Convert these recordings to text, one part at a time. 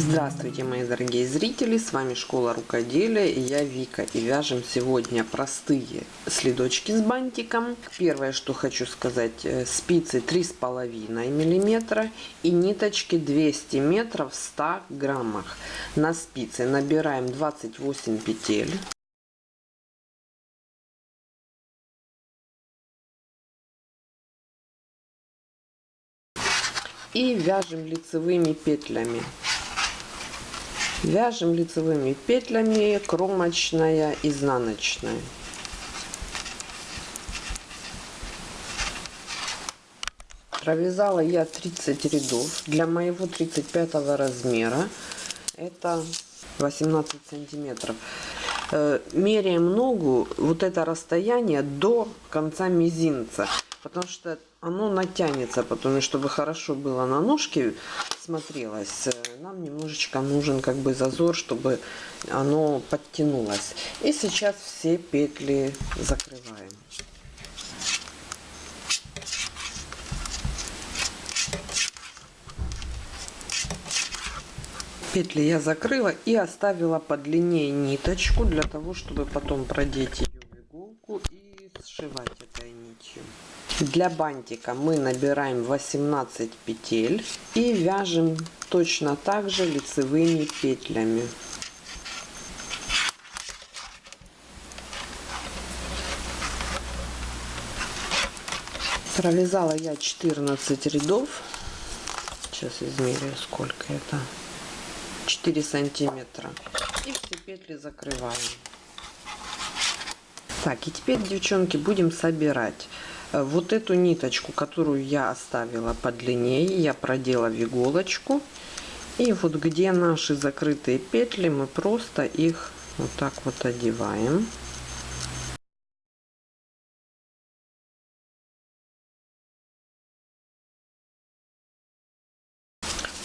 Здравствуйте, мои дорогие зрители, с вами Школа Рукоделия и я Вика. И вяжем сегодня простые следочки с бантиком. Первое, что хочу сказать, э, спицы 3,5 миллиметра и ниточки 200 метров в 100 граммах. На спицы набираем 28 петель. И вяжем лицевыми петлями. Вяжем лицевыми петлями кромочная, изнаночная. Провязала я 30 рядов. Для моего 35 размера это 18 сантиметров. Э, меряем ногу, вот это расстояние до конца мизинца. Потому что оно натянется потом, и чтобы хорошо было на ножке смотрелось, э, нам немножечко нужен как бы зазор, чтобы оно подтянулось. И сейчас все петли закрываем. Петли я закрыла и оставила по длине ниточку для того, чтобы потом продеть ее в иголку и сшивать этой нитью. Для бантика мы набираем 18 петель и вяжем точно так же лицевыми петлями. Провязала я 14 рядов. Сейчас измерю, сколько это. 4 сантиметра. И все петли закрываем. Так, и теперь, девчонки, будем собирать. Э, вот эту ниточку, которую я оставила подлиннее, я продела в иголочку. И вот где наши закрытые петли, мы просто их вот так вот одеваем.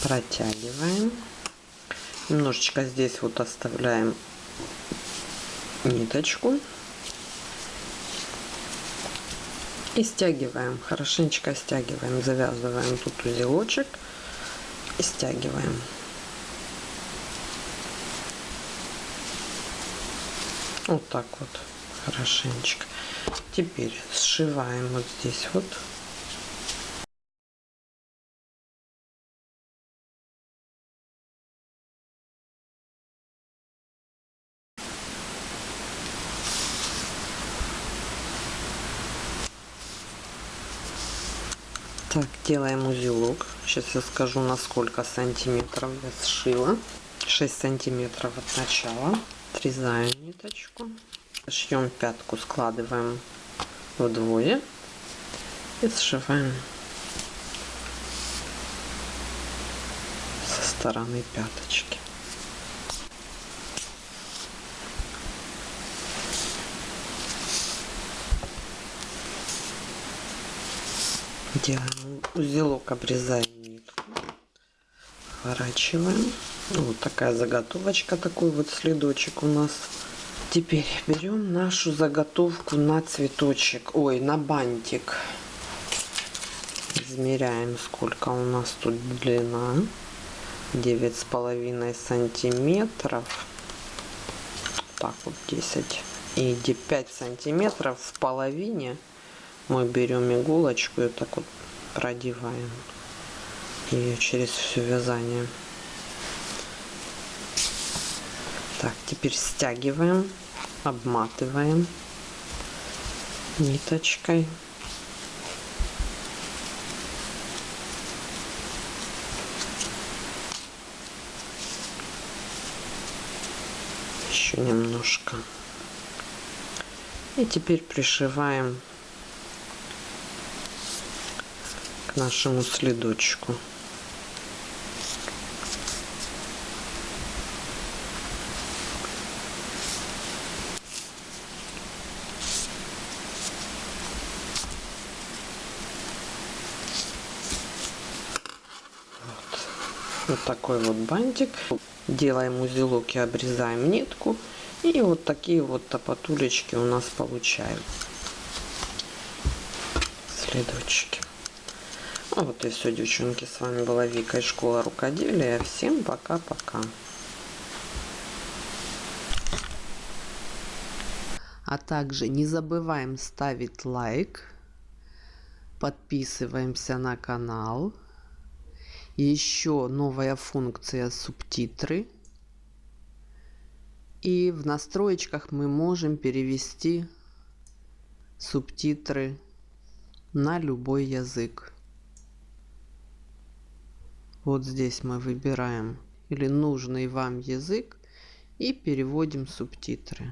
Протягиваем. Немножечко здесь вот оставляем ниточку. И стягиваем, хорошенечко стягиваем, завязываем тут узелочек и стягиваем. Вот так вот, хорошенечко. Теперь сшиваем вот здесь вот. Так, делаем узелок. Сейчас я скажу, на сколько сантиметров я сшила. 6 сантиметров от начала. Отрезаем ниточку. Шьем пятку, складываем вдвое и сшиваем со стороны пяточки. Делаем узелок обрезаем нитку. Сворачиваем ну, вот такая заготовочка такой вот следочек у нас. Теперь берем нашу заготовку на цветочек. Ой на бантик. Измеряем сколько у нас тут длина. Девять с половиной сантиметров. Так вот 10 и 5 сантиметров в половине мы берем иголочку и так вот продеваем ее через все вязание. Так теперь стягиваем обматываем ниточкой. Еще немножко. И теперь пришиваем нашему следочку. Вот. такой вот бантик. Делаем узелок и обрезаем нитку. И вот такие вот топотулечки у нас получаются. Следочки. А вот и все, девчонки. С вами была Вика из школы рукоделия. Всем пока-пока. А также не забываем ставить лайк. Подписываемся на канал. Еще новая функция субтитры. И в настроечках мы можем перевести субтитры на любой язык. Вот здесь мы выбираем или нужный вам язык и переводим субтитры.